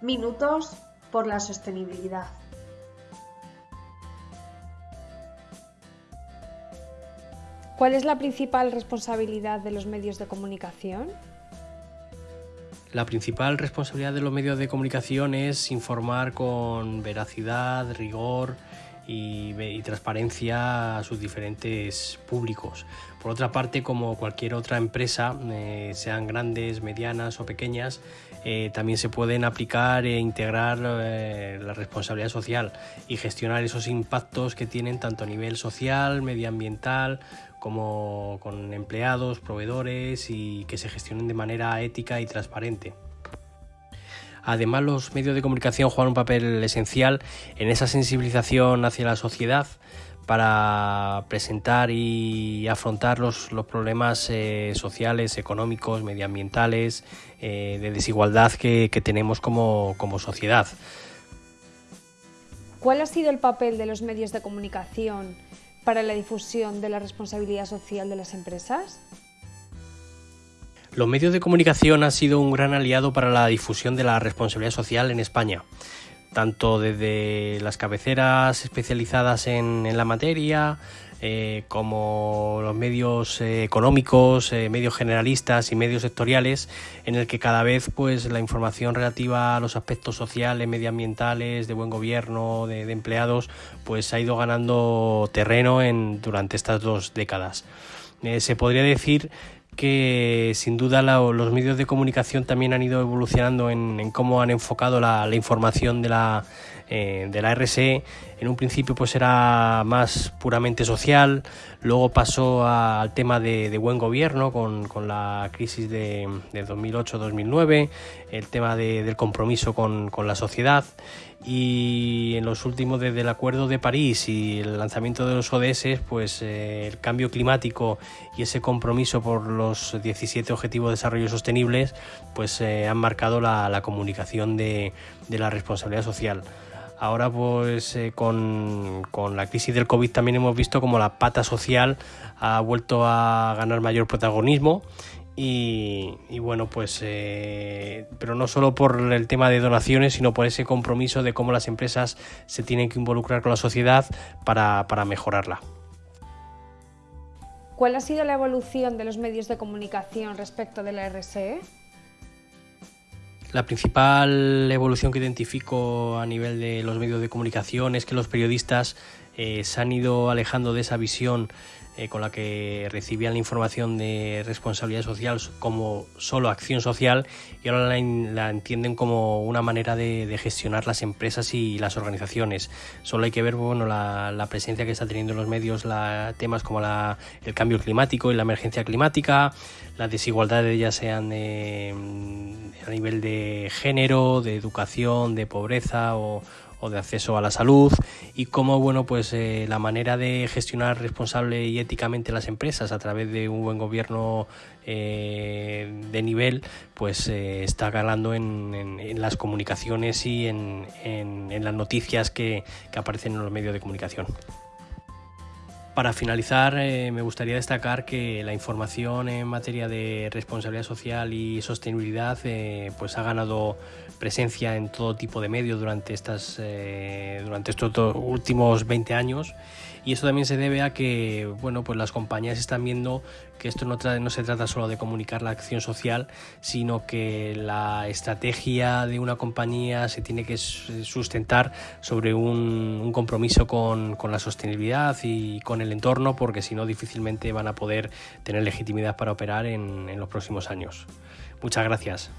Minutos por la sostenibilidad. ¿Cuál es la principal responsabilidad de los medios de comunicación? La principal responsabilidad de los medios de comunicación es informar con veracidad, rigor y, transparencia a sus diferentes públicos. Por otra parte, como cualquier otra empresa, eh, sean grandes, medianas o pequeñas, eh, también se pueden aplicar e integrar eh, la responsabilidad social y gestionar esos impactos que tienen tanto a nivel social, medioambiental, como con empleados, proveedores y que se gestionen de manera ética y transparente. Además, los medios de comunicación juegan un papel esencial en esa sensibilización hacia la sociedad para presentar y afrontar los, problemas eh, sociales, económicos, medioambientales, eh, de desigualdad que, tenemos como sociedad. ¿Cuál ha sido el papel de los medios de comunicación para la difusión de la responsabilidad social de las empresas? Los medios de comunicación han sido un gran aliado para la difusión de la responsabilidad social en España, tanto desde las cabeceras especializadas en, la materia, eh, como los medios eh, económicos, eh, medios generalistas y medios sectoriales, en el que cada vez pues la información relativa a los aspectos sociales, medioambientales, de buen gobierno, de, empleados, pues ha ido ganando terreno en, durante estas dos décadas. se podría decir que sin duda los medios de comunicación también han ido evolucionando en, cómo han enfocado la información de la eh, de la RSE en un principio pues era más puramente social, luego pasó al tema de, buen gobierno con, la crisis de, 2008-2009, el tema del compromiso con, la sociedad y en los últimos desde el Acuerdo de París y el lanzamiento de los ODS, pues eh, el cambio climático y ese compromiso por los 17 Objetivos de Desarrollo Sostenibles, pues eh, han marcado la, comunicación de la responsabilidad social. Ahora pues eh, con, la crisis del COVID también hemos visto como la pata social ha vuelto a ganar mayor protagonismo y, bueno pues eh, pero no solo por el tema de donaciones sino por ese compromiso de cómo las empresas se tienen que involucrar con la sociedad para, para mejorarla. ¿Cuál ha sido la evolución de los medios de comunicación respecto de la RSE? La principal evolución que identifico a nivel de los medios de comunicación es que los periodistas eh, se han ido alejando de esa visión eh, con la que recibían la información de responsabilidad social como solo acción social y ahora la, entienden como una manera de, gestionar las empresas y las organizaciones. Solo hay que ver bueno, la, presencia que está teniendo en los medios la, temas como el cambio climático y la emergencia climática, las desigualdades ya sean a nivel de género, de educación, de pobreza o, de acceso a la salud y cómo bueno pues eh, la manera de gestionar responsable y éticamente las empresas a través de un buen gobierno eh, de nivel pues eh, está ganando en, las comunicaciones y en, las noticias que aparecen en los medios de comunicación. Para finalizar, eh, me gustaría destacar que la información en materia de responsabilidad social y sostenibilidad eh, pues ha ganado presencia en todo tipo de medios durante, estas, eh, durante estos últimos 20 años y eso también se debe a que bueno, pues las compañías están viendo que esto no, no se trata solo de comunicar la acción social, sino que la estrategia de una compañía se tiene que sustentar sobre un, compromiso con, la sostenibilidad y con el entorno, porque si no difícilmente van a poder tener legitimidad para operar en los próximos años. Muchas gracias.